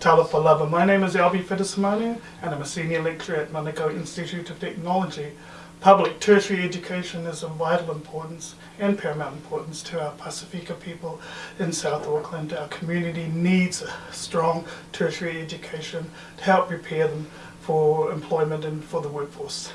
Talofa lava. My name is Albie Fidesimone and I'm a senior lecturer at Manukau Institute of Technology. Public tertiary education is of vital importance and paramount importance to our Pasifika people in South Auckland. Our community needs a strong tertiary education to help prepare them for employment and for the workforce.